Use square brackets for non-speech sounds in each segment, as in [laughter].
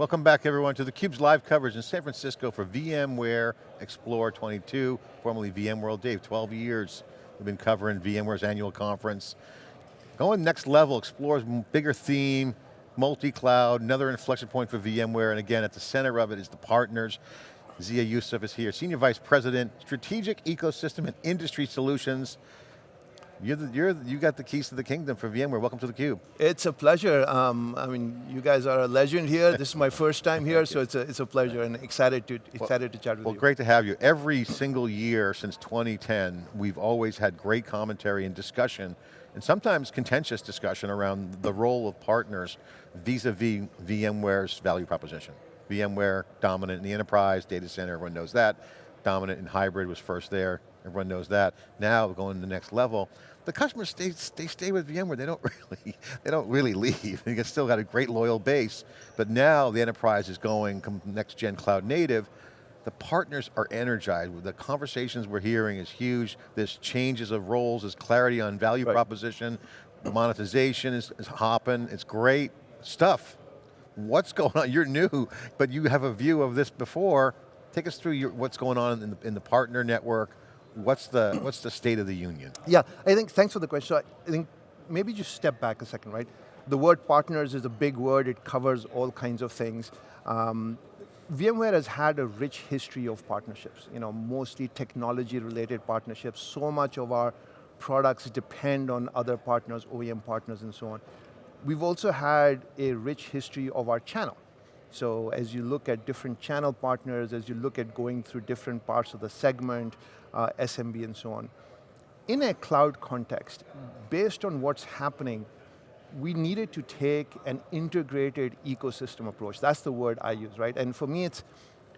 Welcome back everyone to theCUBE's live coverage in San Francisco for VMware Explore 22, formerly VMworld. Dave, 12 years we've been covering VMware's annual conference. Going next level, Explore's bigger theme, multi-cloud, another inflection point for VMware, and again, at the center of it is the partners. Zia Yusuf is here, Senior Vice President, Strategic Ecosystem and Industry Solutions. You're, the, you're you got the keys to the kingdom for VMware. Welcome to theCUBE. It's a pleasure. Um, I mean, you guys are a legend here. [laughs] this is my first time here, so it's a, it's a pleasure and excited to, excited well, to chat with well, you. Well, great to have you. Every single year since 2010, we've always had great commentary and discussion, and sometimes contentious discussion around the role of partners vis-a-vis -vis VMware's value proposition. VMware, dominant in the enterprise, data center, everyone knows that. Dominant in hybrid was first there, everyone knows that. Now, going to the next level, the customers stay, they stay with VMware, they don't [laughs] really, they don't really leave. They still got a great loyal base, but now the enterprise is going next gen cloud native, the partners are energized. The conversations we're hearing is huge. There's changes of roles, there's clarity on value right. proposition, monetization is, is hopping, it's great stuff. What's going on? You're new, but you have a view of this before. Take us through your, what's going on in the, in the partner network, what's the, what's the state of the union? Yeah, I think, thanks for the question. I think maybe just step back a second, right? The word partners is a big word, it covers all kinds of things. Um, VMware has had a rich history of partnerships, you know, mostly technology related partnerships. So much of our products depend on other partners, OEM partners and so on. We've also had a rich history of our channel. So as you look at different channel partners, as you look at going through different parts of the segment, uh, SMB and so on. In a cloud context, based on what's happening, we needed to take an integrated ecosystem approach. That's the word I use, right? And for me, it's,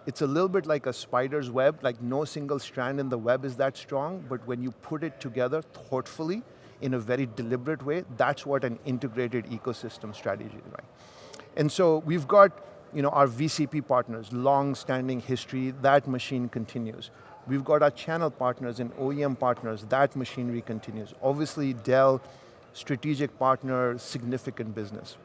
it's a little bit like a spider's web, like no single strand in the web is that strong, but when you put it together thoughtfully, in a very deliberate way, that's what an integrated ecosystem strategy is, right? And so we've got you know, our VCP partners, long-standing history, that machine continues. We've got our channel partners and OEM partners, that machinery continues. Obviously Dell, strategic partner, significant business.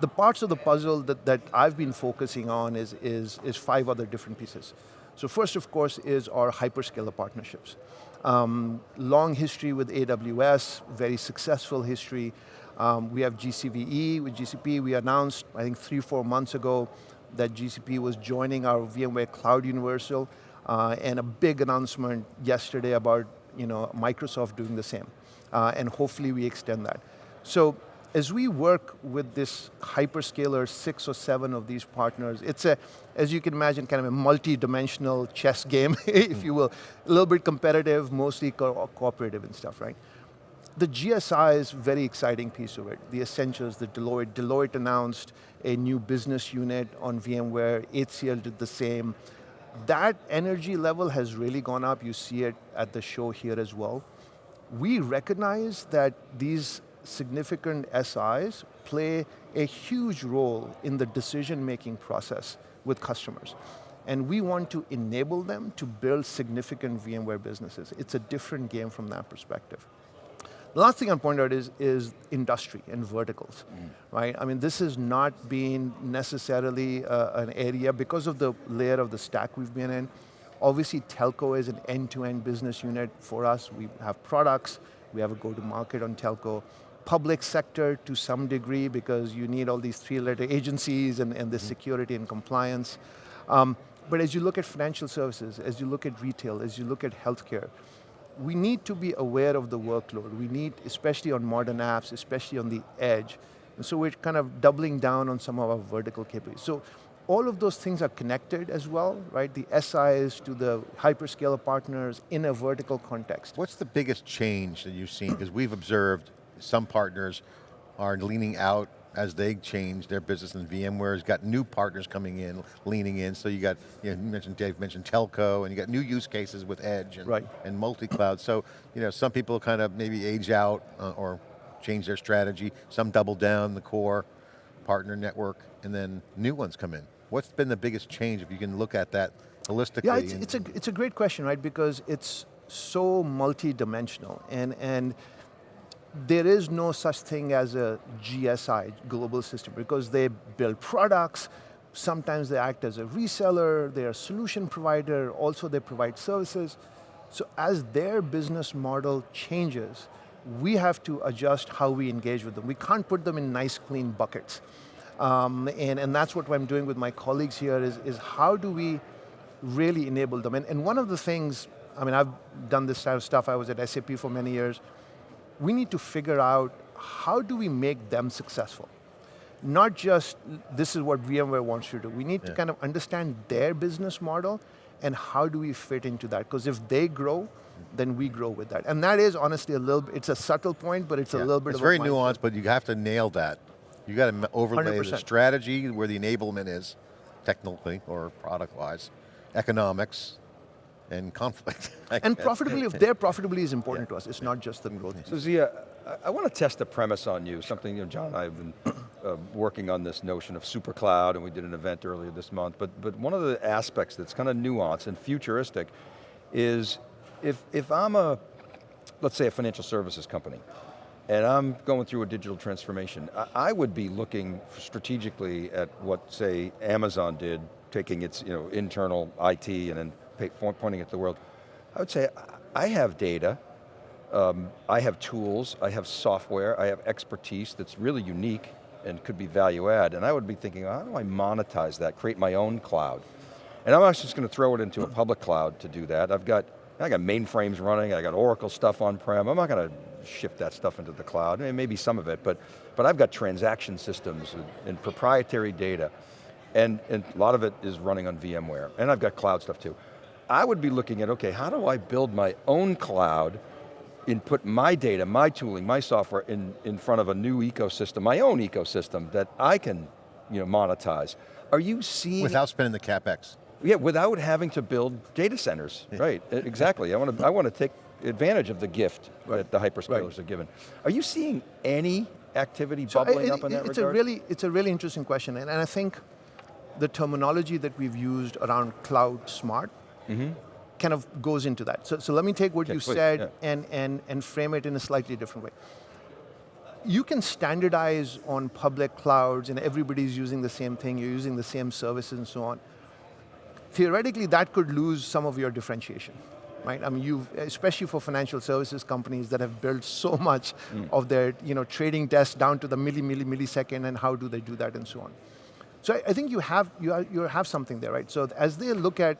The parts of the puzzle that, that I've been focusing on is, is, is five other different pieces. So first, of course, is our hyperscaler partnerships. Um, long history with AWS, very successful history. Um, we have GCVE with GCP. We announced, I think three, four months ago, that GCP was joining our VMware Cloud Universal, uh, and a big announcement yesterday about you know, Microsoft doing the same. Uh, and hopefully we extend that. So as we work with this hyperscaler, six or seven of these partners, it's a, as you can imagine, kind of a multi-dimensional chess game, [laughs] if you will. A little bit competitive, mostly co cooperative and stuff, right? The GSI is very exciting piece of it. The Accentures, the Deloitte. Deloitte announced a new business unit on VMware, HCL did the same. That energy level has really gone up, you see it at the show here as well. We recognize that these significant SIs play a huge role in the decision-making process with customers. And we want to enable them to build significant VMware businesses. It's a different game from that perspective. The last thing I'll point out is, is industry and verticals, mm. right? I mean, this has not been necessarily uh, an area because of the layer of the stack we've been in. Obviously, telco is an end-to-end -end business unit for us. We have products, we have a go-to-market on telco. Public sector to some degree because you need all these three-letter agencies and, and the mm. security and compliance. Um, but as you look at financial services, as you look at retail, as you look at healthcare, we need to be aware of the workload. We need, especially on modern apps, especially on the edge. And so we're kind of doubling down on some of our vertical capabilities. So all of those things are connected as well, right? The SIs to the hyperscaler partners in a vertical context. What's the biggest change that you've seen? Because we've observed some partners are leaning out as they change their business and VMware's got new partners coming in, leaning in, so you got, you, know, you mentioned Dave mentioned telco, and you got new use cases with Edge and, right. and multi-cloud. So, you know, some people kind of maybe age out uh, or change their strategy, some double down the core partner network, and then new ones come in. What's been the biggest change if you can look at that holistically? Yeah, it's, it's, a, it's a great question, right? Because it's so multi-dimensional, and, and there is no such thing as a GSI, global system, because they build products, Sometimes they act as a reseller, they're a solution provider, also they provide services. So as their business model changes, we have to adjust how we engage with them. We can't put them in nice clean buckets. Um, and, and that's what I'm doing with my colleagues here is, is how do we really enable them? And, and one of the things, I mean, I've done this type of stuff, I was at SAP for many years. We need to figure out how do we make them successful? Not just, this is what VMware wants you to do. We need yeah. to kind of understand their business model and how do we fit into that? Because if they grow, then we grow with that. And that is honestly a little, it's a subtle point, but it's yeah. a little bit it's very nuanced, but you have to nail that. You got to overlay 100%. the strategy where the enablement is, technically or product-wise, economics, and conflict. [laughs] and profitability, if their profitability is important yeah. to us, it's not just the growth. So Zia, I want to test a premise on you, something you know, John and I have been [coughs] uh, working on this notion of super cloud, and we did an event earlier this month, but, but one of the aspects that's kind of nuanced and futuristic is if, if I'm a, let's say a financial services company, and I'm going through a digital transformation, I, I would be looking strategically at what, say, Amazon did, taking its you know, internal IT and then pay, pointing at the world. I would say, I have data, um, I have tools, I have software, I have expertise that's really unique and could be value add, and I would be thinking, how do I monetize that, create my own cloud? And I'm actually just going to throw it into a public cloud to do that. I've got, I got mainframes running, I got Oracle stuff on-prem, I'm not going to shift that stuff into the cloud, maybe some of it, but, but I've got transaction systems and, and proprietary data, and, and a lot of it is running on VMware, and I've got cloud stuff too. I would be looking at, okay, how do I build my own cloud and put my data, my tooling, my software in, in front of a new ecosystem, my own ecosystem that I can you know, monetize. Are you seeing- Without spending the CapEx. Yeah, without having to build data centers, yeah. right, exactly. I want to I want to take advantage of the gift right. that the hyperscalers right. are given. Are you seeing any activity so bubbling it, up in that it's regard? A really, it's a really interesting question, and, and I think the terminology that we've used around cloud smart mm -hmm kind of goes into that. So, so let me take what okay, you please, said yeah. and, and, and frame it in a slightly different way. You can standardize on public clouds and everybody's using the same thing, you're using the same services and so on. Theoretically, that could lose some of your differentiation, right? I mean, you've, especially for financial services companies that have built so much mm. of their you know, trading desk down to the milli, milli, millisecond and how do they do that and so on. So I, I think you have, you, are, you have something there, right? So as they look at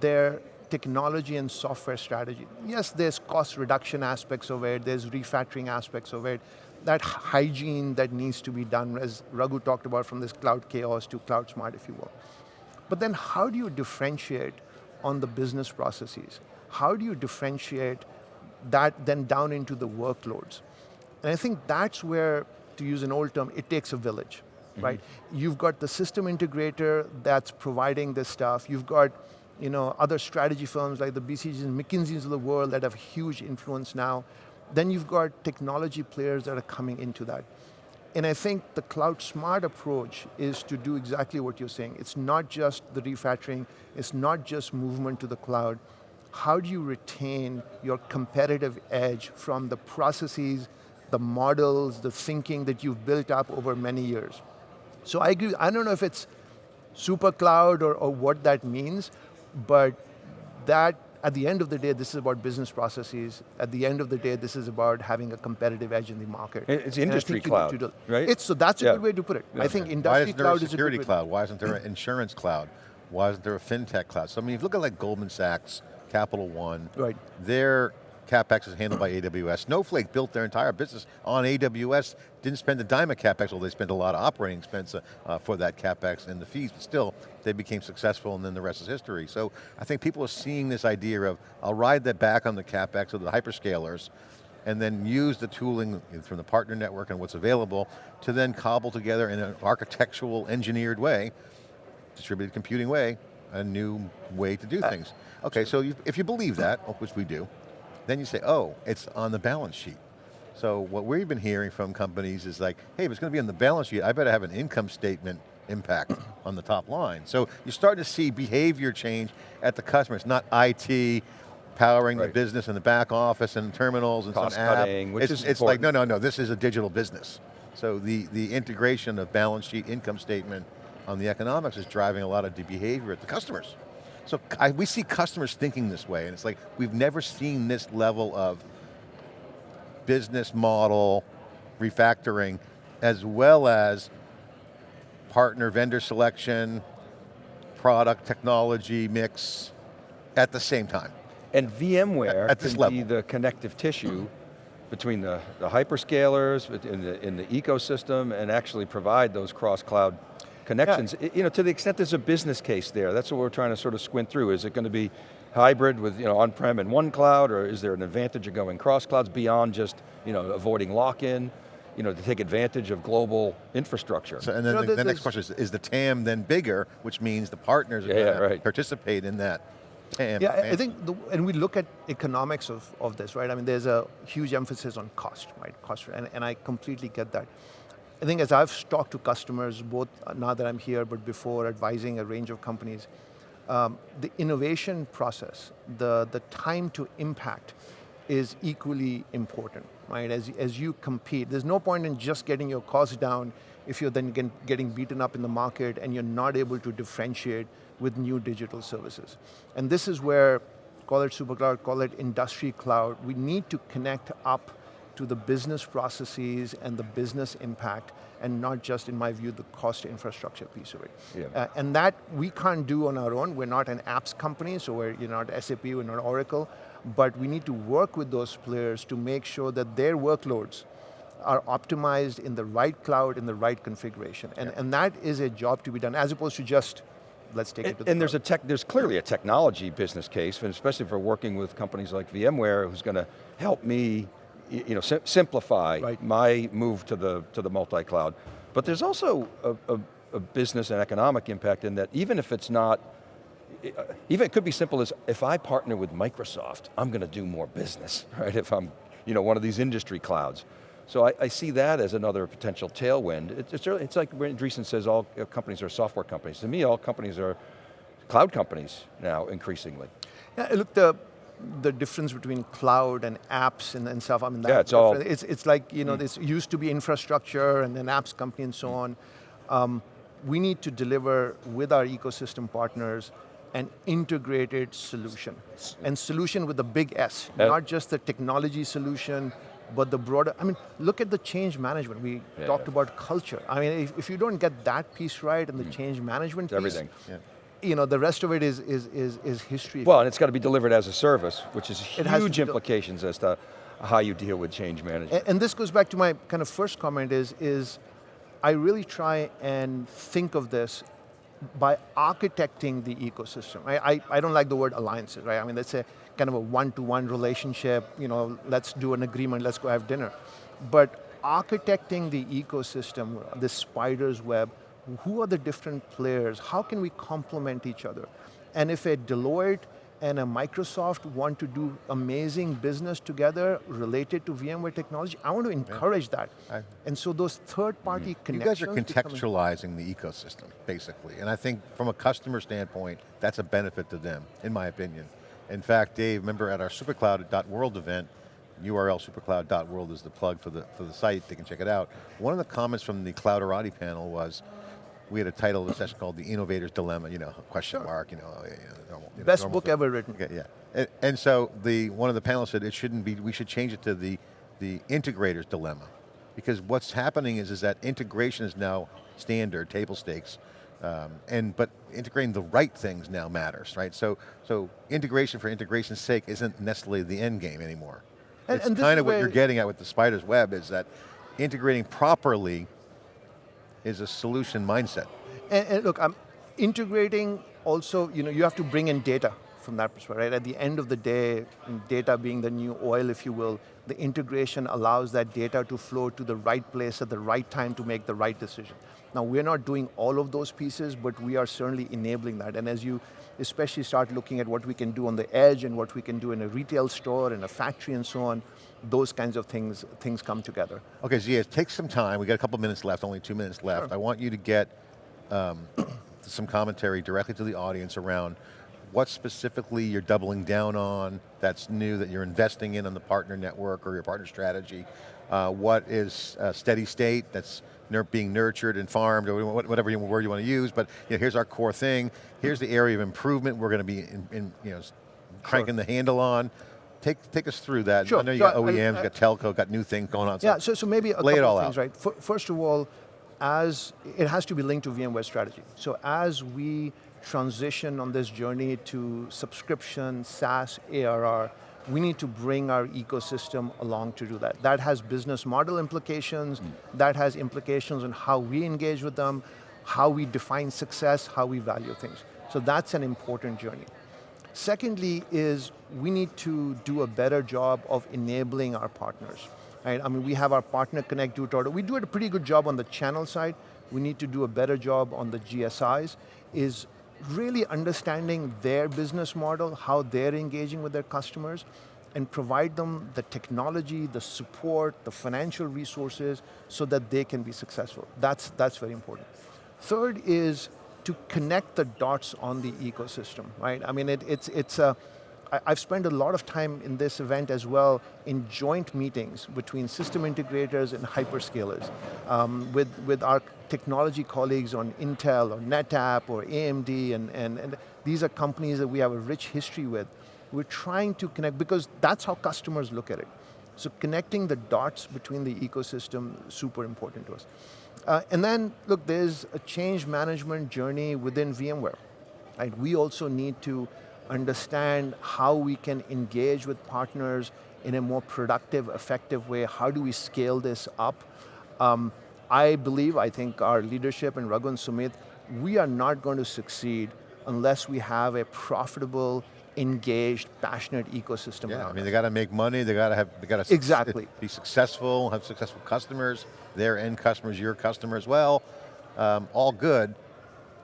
their technology and software strategy. Yes, there's cost reduction aspects of it, there's refactoring aspects of it, that hygiene that needs to be done, as Raghu talked about from this cloud chaos to cloud smart, if you will. But then how do you differentiate on the business processes? How do you differentiate that then down into the workloads? And I think that's where, to use an old term, it takes a village, mm -hmm. right? You've got the system integrator that's providing this stuff, you've got you know, other strategy firms like the BCGs and McKinseys of the world that have huge influence now. Then you've got technology players that are coming into that. And I think the cloud smart approach is to do exactly what you're saying. It's not just the refactoring, it's not just movement to the cloud. How do you retain your competitive edge from the processes, the models, the thinking that you've built up over many years? So I agree, I don't know if it's super cloud or, or what that means, but that, at the end of the day, this is about business processes. At the end of the day, this is about having a competitive edge in the market. It's industry cloud, do, right? It's, so that's a yeah. good way to put it. Yeah. I think industry cloud is a security cloud? Why isn't there an insurance cloud? Why isn't there a fintech cloud? So I mean, if you look at like Goldman Sachs, Capital One, right. they're CapEx is handled by AWS. Snowflake built their entire business on AWS, didn't spend a dime of CapEx, well they spent a lot of operating expense uh, uh, for that CapEx and the fees, but still, they became successful and then the rest is history. So I think people are seeing this idea of, I'll ride that back on the CapEx of the hyperscalers, and then use the tooling from the partner network and what's available to then cobble together in an architectural, engineered way, distributed computing way, a new way to do uh, things. Okay, so you, if you believe that, which we do, then you say, oh, it's on the balance sheet. So what we've been hearing from companies is like, hey, if it's going to be on the balance sheet, I better have an income statement impact on the top line. So you're starting to see behavior change at the customer. It's not IT powering right. the business in the back office and terminals and Cost some app. Cutting, which it's, is it's like, no, no, no, this is a digital business. So the, the integration of balance sheet, income statement, on the economics is driving a lot of the behavior at the customers. So I, we see customers thinking this way, and it's like, we've never seen this level of business model refactoring, as well as partner vendor selection, product technology mix at the same time. And VMware At this can level. be the connective tissue between the, the hyperscalers, in the, in the ecosystem, and actually provide those cross-cloud connections. I- You know, to the extent there's a business case there, that's what we're trying to sort of squint through. Is it going to be hybrid with, you know, on-prem and one cloud, or is there an advantage of going cross-clouds beyond just, you know, avoiding lock-in, you know, to take advantage of global infrastructure? So, and then You know, the, the next question is, is the TAM then bigger, which means the partners are Yeah, going yeah, to right. participate in that TAM. Yeah, I- I think, the, and we look at economics of, of this, right? I mean, there's a huge emphasis on cost, right? Cost, and, and I completely get that. I think as I've talked to customers, both uh, now that I'm here, but before advising a range of companies, um, the innovation process, the, the time to impact is equally important, right? As, as you compete, there's no point in just getting your costs down if you're then get, getting beaten up in the market and you're not able to differentiate with new digital services. And this is where, call it super cloud, call it industry cloud, we need to connect up to the business processes and the business impact and not just, in my view, the cost infrastructure piece of it. Yeah. Uh, and that we can't do on our own. We're not an apps company, so we're you're not SAP, we're not Oracle, but we need to work with those players to make sure that their workloads are optimized in the right cloud, in the right configuration. And, and that is a job to be done, as opposed to just, let's take it And, to the and there's a tech, there's clearly a technology business case, and especially for working with companies like VMware, who's going to help me, you know, sim- simplify Right. my move to the to the multi-cloud. But there's also a, a, a business and economic impact in that, even if it's not, uh, even it could be simple as if I partner with Microsoft, I'm going to do more business, [laughs] right? If I'm, you know, one of these industry clouds. So I, I see that as another potential tailwind. It- it's, it's like when Andreessen says all uh, companies are software companies. To me, all companies are cloud companies now, increasingly. Yeah, look, the, the difference between cloud and apps and, and stuff, I mean, that Yeah, it's all- different- it's, it's like, you know, this used to be infrastructure and then apps company and so on. Um, we need to deliver with our ecosystem partners an integrated solution. And solution with a big S, Yeah. not just the technology solution, but the broader, I mean, look at the change management. We Yeah. talked about culture. I mean, if, if you don't get that piece right and the change management It's piece, everything. Yeah. You know, the rest of it is, is, is, is history. Well, and it's got to be delivered as a service, which is huge implications as to how you deal with change management. A- And this goes back to my kind of first comment is, is I really try and think of this by architecting the ecosystem. I, I, I don't like the word alliances, right? I mean, that's a kind of a one-to-one relationship, you know, let's do an agreement, let's go have dinner. But architecting the ecosystem, the spider's web, who are the different players? How can we complement each other? And if a Deloitte and a Microsoft want to do amazing business together related to VMware technology, I want to encourage that. I- and so those third-party mm-hmm. You connections. guys are contextualizing the ecosystem, basically. And I think from a customer standpoint, that's a benefit to them, in my opinion. In fact, Dave, remember at our supercloud.world event, URL supercloud.world is the plug for the, for the site, they can check it out. One of the comments from the Clouderati panel was, we had a title of the session called The Innovator's Dilemma, you know, question mark, you know, normal, you know, Best book thing. ever written. Okay, yeah. And, and so the one of the panelists said it shouldn't be, we should change it to the, the integrator's dilemma. Because what's happening is, is that integration is now standard, table stakes, um, and, but integrating the right things now matters, right? So, so integration for integration's sake isn't necessarily the end game anymore. And- it's kind of what you're getting at with the spider's web is that integrating properly is a solution mindset. And, and look, I'm integrating also, you know, you have to bring in data from that perspective, right? At the end of the day, data being the new oil, if you will, the integration allows that data to flow to the right place at the right time to make the right decision. Now, we're not doing all of those pieces, but we are certainly enabling that. And as you especially start looking at what we can do on the edge and what we can do in a retail store, in a factory and so on, those kinds of things, things come together. Okay, Zia, take some time. We got a couple minutes left, only two minutes left. Sure. I want you to get um, [coughs] some commentary directly to the audience around what specifically you're doubling down on that's new that you're investing in on the partner network or your partner strategy. Uh, what is uh, steady state that's being nurtured and farmed, or whatever you- word you want to use, but you know, here's our core thing, here's the area of improvement we're going to be in, in, you know, cranking the handle on. Take, take us through that. Sure. I know you So got I- OEMs, I- got telco, got new things going on. Yeah, so, so maybe a lay it couple all of things, out. right? First of all, as it has to be linked to VMware strategy. So as we transition on this journey to subscription, SaaS, ARR, we need to bring our ecosystem along to do that. That has business model implications, mm. that has implications on how we engage with them, how we define success, how we value things. So that's an important journey. Secondly is we need to do a better job of enabling our partners. Right? I mean, we have our partner connect it order. We do a pretty good job on the channel side. We need to do a better job on the GSIs. Is really understanding their business model, how they're engaging with their customers, and provide them the technology, the support, the financial resources, so that they can be successful. That's that's very important. Third is to connect the dots on the ecosystem, right? I mean, it, it's, it's a, I- I've spent a lot of time in this event as well in joint meetings between system integrators and hyperscalers um, with, with our technology colleagues on Intel or NetApp or AMD, and, and, and these are companies that we have a rich history with. We're trying to connect, because that's how customers look at it. So connecting the dots between the ecosystem, super important to us. Uh, and then, look, there's a change management journey within VMware. Right? We also need to understand how we can engage with partners in a more productive, effective way. How do we scale this up? Um, I believe, I think our leadership and Raghu and Sumit, we are not going to succeed unless we have a profitable, engaged, passionate ecosystem Yeah, I mean, they got to make money, they got to have, they got to Exactly. be successful, have successful customers, their end customers, your customer as well, um, all good.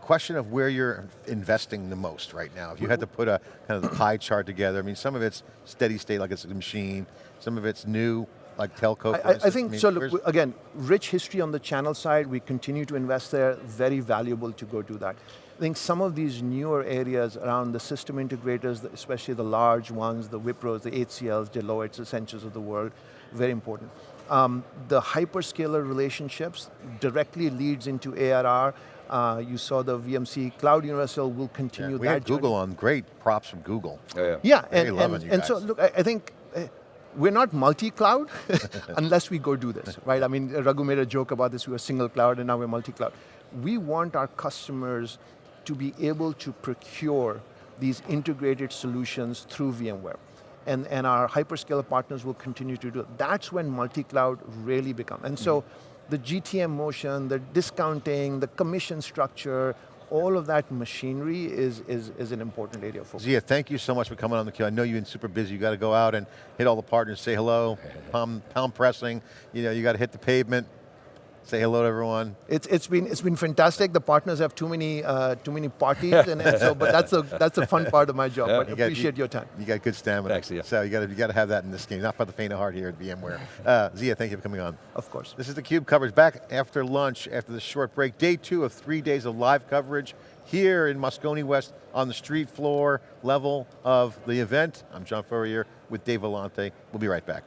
Question of where you're investing the most right now. If you had to put a kind of pie chart together, I mean, some of it's steady state, like it's a machine, some of it's new, like telco. for I- I, I instance. think, mean, so look, we- again, rich history on the channel side, we continue to invest there, very valuable to go do that. I think some of these newer areas around the system integrators, especially the large ones, the Wipros, the HCLs, Deloitte's, Accentures of the world, very important. Um, the hyperscaler relationships directly leads into ARR. Uh, you saw the VMC Cloud Universal will yeah, continue we that had Google journey. on, great props from Google. Yeah, yeah. Yeah, and, and, you and so look, I, I think uh, we're not multi-cloud [laughs] unless we go do this, right? I mean, Raghu made a joke about this, we were single cloud and now we're multi-cloud. We want our customers to be able to procure these integrated solutions through VMware. And, and our hyperscaler partners will continue to do it. That's when multi-cloud really becomes. And so mm-hmm. the GTM motion, the discounting, the commission structure, all of that machinery is, is, is an important area for Zia, thank you so much for coming on theCUBE. I know you've been super busy. You got to go out and hit all the partners, say hello, [laughs] palm, palm pressing. You know, you got to hit the pavement, say hello to everyone. It's, it's been it's been fantastic. The partners have too many uh, too many parties, and, and so but that's a that's a fun part of my job. but You got- appreciate you- your time. You got good stamina. Thanks, Zia. So you got to you got to have that in this game. Not for the faint of heart here at VMware. Uh, Zia, thank you for coming on. Of course. This is theCUBE coverage back after lunch, after the short break. Day two of three days of live coverage here in Moscone West on the street floor level of the event. I'm John Furrier with Dave Vellante. We'll be right back.